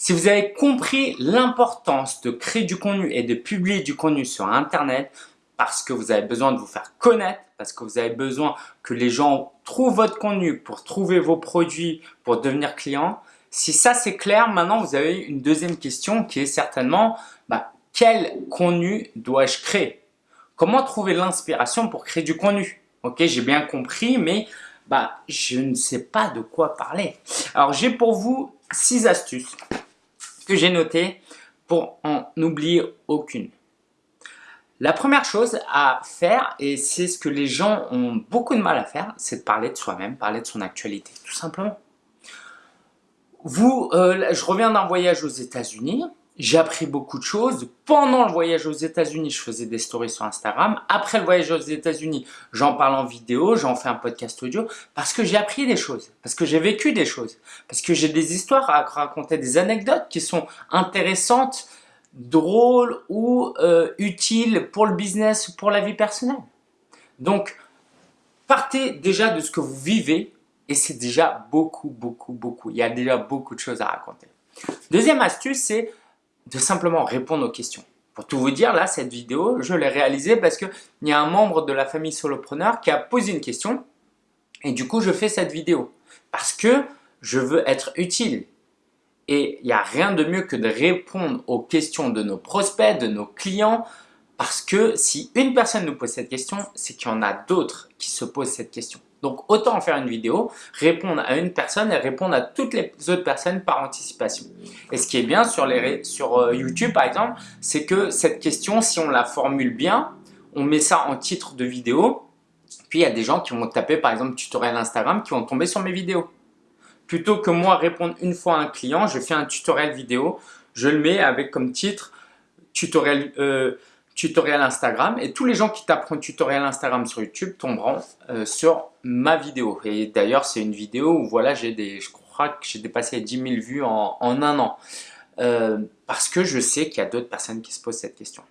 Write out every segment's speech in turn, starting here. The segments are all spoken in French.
Si vous avez compris l'importance de créer du contenu et de publier du contenu sur Internet parce que vous avez besoin de vous faire connaître, parce que vous avez besoin que les gens trouvent votre contenu pour trouver vos produits, pour devenir client, si ça c'est clair, maintenant vous avez une deuxième question qui est certainement bah, quel contenu dois-je créer? Comment trouver l'inspiration pour créer du contenu? Ok, j'ai bien compris, mais bah, je ne sais pas de quoi parler. Alors j'ai pour vous six astuces j'ai noté pour en oublier aucune. La première chose à faire, et c'est ce que les gens ont beaucoup de mal à faire, c'est de parler de soi-même, parler de son actualité, tout simplement. Vous, euh, je reviens d'un voyage aux États-Unis, j'ai appris beaucoup de choses. Pendant le voyage aux États-Unis, je faisais des stories sur Instagram. Après le voyage aux États-Unis, j'en parle en vidéo, j'en fais un podcast audio parce que j'ai appris des choses, parce que j'ai vécu des choses, parce que j'ai des histoires à raconter, des anecdotes qui sont intéressantes, drôles ou euh, utiles pour le business ou pour la vie personnelle. Donc, partez déjà de ce que vous vivez et c'est déjà beaucoup, beaucoup, beaucoup. Il y a déjà beaucoup de choses à raconter. Deuxième astuce, c'est de simplement répondre aux questions. Pour tout vous dire, là, cette vidéo, je l'ai réalisée parce qu'il y a un membre de la famille solopreneur qui a posé une question et du coup, je fais cette vidéo parce que je veux être utile. Et il n'y a rien de mieux que de répondre aux questions de nos prospects, de nos clients, parce que si une personne nous pose cette question, c'est qu'il y en a d'autres qui se posent cette question. Donc autant en faire une vidéo, répondre à une personne et répondre à toutes les autres personnes par anticipation. Et ce qui est bien sur, euh, YouTube par exemple, c'est que cette question, si on la formule bien, on met ça en titre de vidéo, puis il y a des gens qui vont taper par exemple tutoriel Instagram qui vont tomber sur mes vidéos. Plutôt que moi répondre une fois à un client, je fais un tutoriel vidéo, je le mets avec comme titre tutoriel euh, tutoriel Instagram et tous les gens qui taperont tutoriel Instagram sur YouTube tomberont euh, sur ma vidéo. Et d'ailleurs, c'est une vidéo où voilà, j'ai des, je crois que j'ai dépassé 10 000 vues en, un an. Euh, parce que je sais qu'il y a d'autres personnes qui se posent cette question.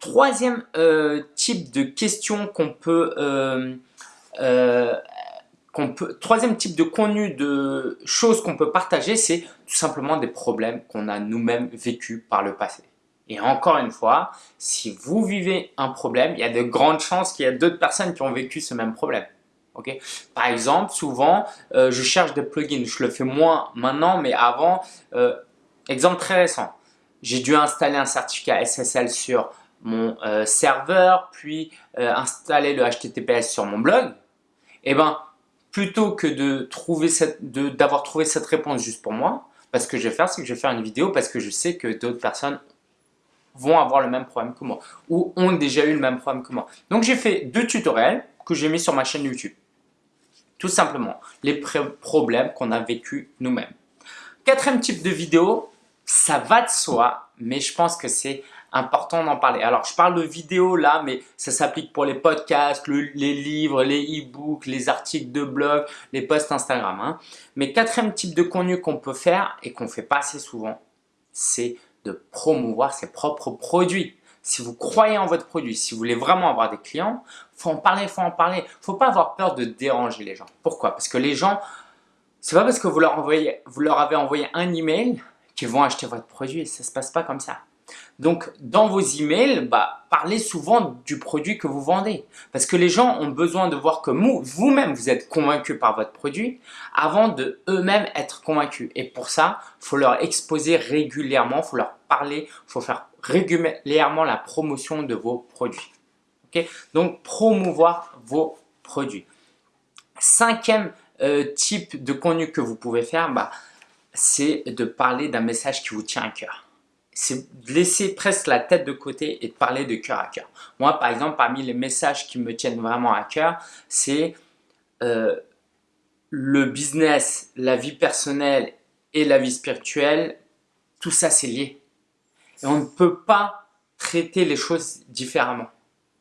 Troisième euh, type de question qu'on peut, qu'on peut, troisième type de contenu, de choses qu'on peut partager, c'est tout simplement des problèmes qu'on a nous-mêmes vécu par le passé. Et encore une fois, si vous vivez un problème, il y a de grandes chances qu'il y a d'autres personnes qui ont vécu ce même problème. Okay Par exemple, souvent, euh, je cherche des plugins. Je le fais moins maintenant, mais avant, euh, exemple très récent, j'ai dû installer un certificat SSL sur mon euh, serveur, puis installer le HTTPS sur mon blog. Et eh ben, plutôt que d'avoir trouvé cette réponse juste pour moi, parce ce que je vais faire, c'est que je vais faire une vidéo parce que je sais que d'autres personnes vont avoir le même problème que moi ou ont déjà eu le même problème que moi. Donc j'ai fait deux tutoriels que j'ai mis sur ma chaîne YouTube. Tout simplement, les problèmes qu'on a vécu nous-mêmes. Quatrième type de vidéo, ça va de soi, mais je pense que c'est important d'en parler. Alors, je parle de vidéo là, mais ça s'applique pour les podcasts, les livres, les e-books, les articles de blog, les posts Instagram. Hein. Mais quatrième type de contenu qu'on peut faire et qu'on fait pas assez souvent, c'est de promouvoir ses propres produits. Si vous croyez en votre produit, si vous voulez vraiment avoir des clients, faut en parler, faut en parler. Faut pas avoir peur de déranger les gens. Pourquoi? Parce que les gens, c'est pas parce que vous leur, envoyez, vous leur avez envoyé un email qu'ils vont acheter votre produit. Ça se passe pas comme ça. Donc, dans vos emails, bah, parlez souvent du produit que vous vendez. Parce que les gens ont besoin de voir que vous-même, vous êtes convaincu par votre produit avant de eux-mêmes être convaincus. Et pour ça, faut leur exposer régulièrement, faut leur parler, faut faire régulièrement la promotion de vos produits. Donc, promouvoir vos produits. Cinquième euh, type de contenu que vous pouvez faire, bah, c'est de parler d'un message qui vous tient à cœur c'est de laisser presque la tête de côté et de parler de cœur à cœur. Moi, par exemple, parmi les messages qui me tiennent vraiment à cœur, c'est euh, le business, la vie personnelle et la vie spirituelle, tout ça c'est lié. Et on ne peut pas traiter les choses différemment.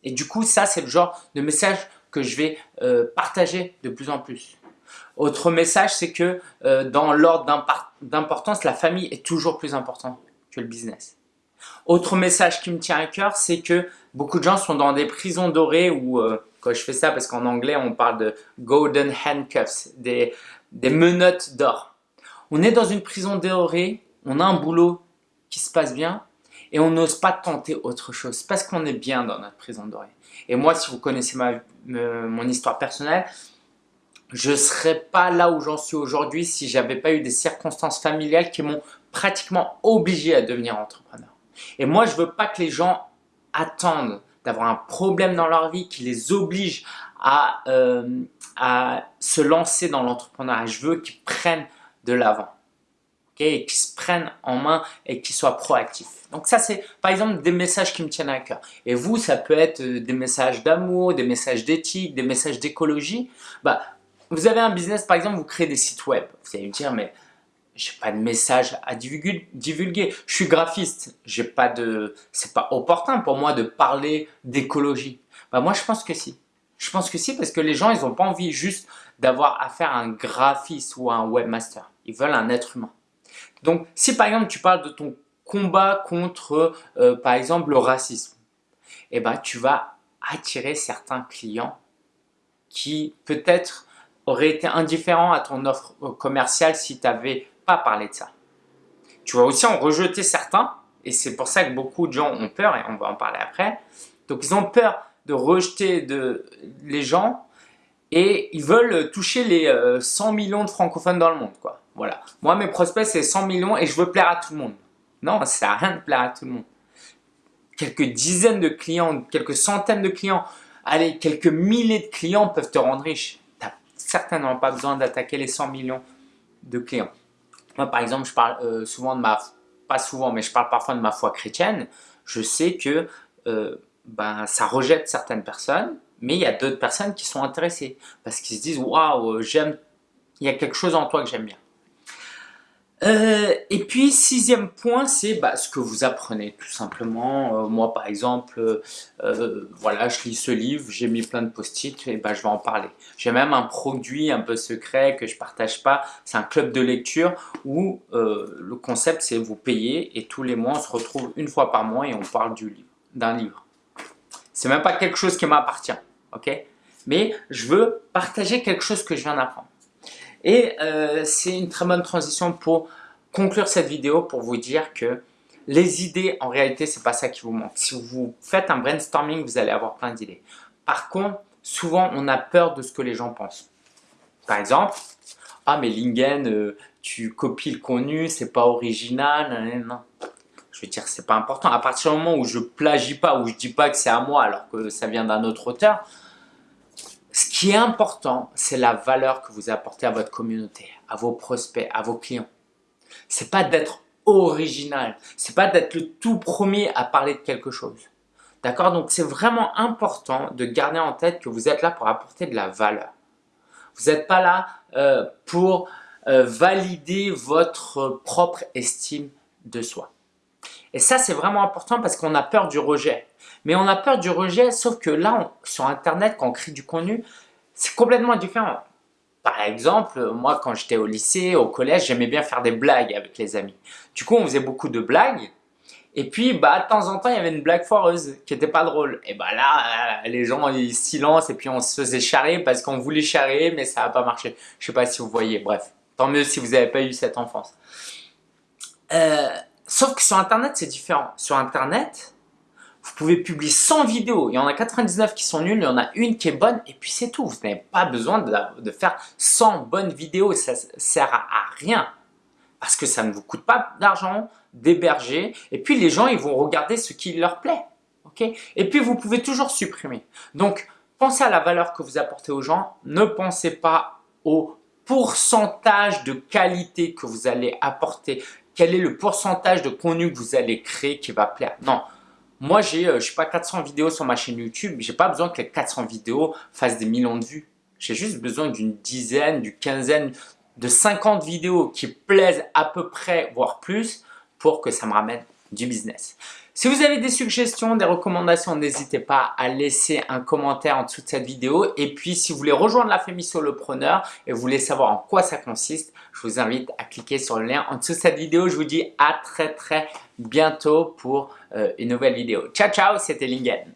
Et du coup, ça c'est le genre de message que je vais euh, partager de plus en plus. Autre message, c'est que euh, dans l'ordre d'importance, la famille est toujours plus importante le business. Autre message qui me tient à cœur, c'est que beaucoup de gens sont dans des prisons dorées ou euh, quand je fais ça parce qu'en anglais on parle de golden handcuffs, des, des menottes d'or. on est dans une prison dorée, on a un boulot qui se passe bien et on n'ose pas tenter autre chose parce qu'on est bien dans notre prison dorée. Et moi, si vous connaissez ma, mon histoire personnelle, je ne serais pas là où j'en suis aujourd'hui si j'avais pas eu des circonstances familiales qui m'ont pratiquement obligé à devenir entrepreneur. Et moi, je veux pas que les gens attendent d'avoir un problème dans leur vie qui les oblige à, euh, se lancer dans l'entrepreneuriat. Je veux qu'ils prennent de l'avant. et qu'ils se prennent en main et qu'ils soient proactifs. Donc ça, c'est par exemple des messages qui me tiennent à cœur. Et vous, ça peut être euh, des messages d'amour, des messages d'éthique, des messages d'écologie. Bah, vous avez un business, par exemple, vous créez des sites web. Vous allez me dire, mais j'ai pas de message à divulguer. Je suis graphiste. J'ai pas de, c'est pas opportun pour moi de parler d'écologie. Bah moi, je pense que si. Je pense que si parce que les gens, ils n'ont pas envie juste d'avoir affaire à un graphiste ou à un webmaster. Ils veulent un être humain. Donc, si par exemple tu parles de ton combat contre, euh, par exemple, le racisme, eh ben, tu vas attirer certains clients qui peut-être auraient été indifférents à ton offre euh, commerciale si tu n'avais pas parlé de ça. Tu vas aussi en rejeter certains et c'est pour ça que beaucoup de gens ont peur et on va en parler après. Donc, ils ont peur de rejeter de, les gens et ils veulent toucher les 100 euh, millions de francophones dans le monde. Quoi. Voilà. Moi, mes prospects, c'est 100 millions et je veux plaire à tout le monde. Non, ça à rien de plaire à tout le monde. Quelques dizaines de clients, quelques centaines de clients, allez, quelques milliers de clients peuvent te rendre riche. Certainement pas besoin d'attaquer les 100 millions de clients. Moi, par exemple, je parle euh, souvent de ma, pas souvent, mais je parle parfois de ma foi chrétienne. Je sais que euh, ben, ça rejette certaines personnes, mais il y a d'autres personnes qui sont intéressées parce qu'ils se disent waouh, j'aime, il y a quelque chose en toi que j'aime bien. Euh, et puis sixième point, c'est bah, ce que vous apprenez tout simplement. Euh, moi par exemple, euh, voilà, je lis ce livre, j'ai mis plein de post-it et bah, je vais en parler. J'ai même un produit un peu secret que je partage pas. C'est un club de lecture où le concept c'est vous payez et tous les mois on se retrouve une fois par mois et on parle du livre, d'un livre. C'est même pas quelque chose qui m'appartient, ok? Mais je veux partager quelque chose que je viens d'apprendre. Et euh, c'est une très bonne transition pour conclure cette vidéo pour vous dire que les idées, en réalité, c'est pas ça qui vous manque. Si vous faites un brainstorming, vous allez avoir plein d'idées. Par contre, souvent, on a peur de ce que les gens pensent. Par exemple, ah mais Lingen, euh, tu copies le contenu, c'est pas original, non je veux dire, c'est pas important. À partir du moment où je plagie pas, où je dis pas que c'est à moi alors que ça vient d'un autre auteur, qui est important, c'est la valeur que vous apportez à votre communauté, à vos prospects, à vos clients. C'est pas d'être original, c'est pas d'être le tout premier à parler de quelque chose. D'accord? Donc c'est vraiment important de garder en tête que vous êtes là pour apporter de la valeur. Vous n'êtes pas là euh, pour euh, valider votre propre estime de soi. Et ça, c'est vraiment important parce qu'on a peur du rejet. Mais on a peur du rejet, sauf que là, sur Internet, quand on crée du contenu, c'est complètement différent. Par exemple, moi, quand j'étais au lycée, au collège, j'aimais bien faire des blagues avec les amis. Du coup, on faisait beaucoup de blagues. Et puis, bah, de temps en temps, il y avait une blague foireuse qui n'était pas drôle. Et bah là, les gens, ils silencent et puis on se faisait charrer parce qu'on voulait charrer, mais ça n'a pas marché. Je sais pas si vous voyez. Bref, tant mieux si vous n'avez pas eu cette enfance. Euh, Sauf que sur Internet, c'est différent. Sur Internet, vous pouvez publier 100 vidéos. Il y en a 99 qui sont nulles, il y en a une qui est bonne et puis c'est tout. Vous n'avez pas besoin de, faire 100 bonnes vidéos. Ça sert à, rien parce que ça ne vous coûte pas d'argent d'héberger. Et puis les gens, ils vont regarder ce qui leur plaît. et puis vous pouvez toujours supprimer. Donc, pensez à la valeur que vous apportez aux gens. Ne pensez pas au pourcentage de qualité que vous allez apporter quel est le pourcentage de contenu que vous allez créer qui va plaire? Non, moi j'ai, euh, je sais pas, 400 vidéos sur ma chaîne YouTube. J'ai pas besoin que les 400 vidéos fassent des millions de vues. J'ai juste besoin d'une dizaine, d'une quinzaine, de 50 vidéos qui plaisent à peu près, voire plus, pour que ça me ramène business. Si vous avez des suggestions, des recommandations, n'hésitez pas à laisser un commentaire en dessous de cette vidéo. Et puis, si vous voulez rejoindre la famille Solopreneur et vous voulez savoir en quoi ça consiste, je vous invite à cliquer sur le lien en dessous de cette vidéo. Je vous dis à très très bientôt pour euh, une nouvelle vidéo. Ciao ciao, c'était Lingen.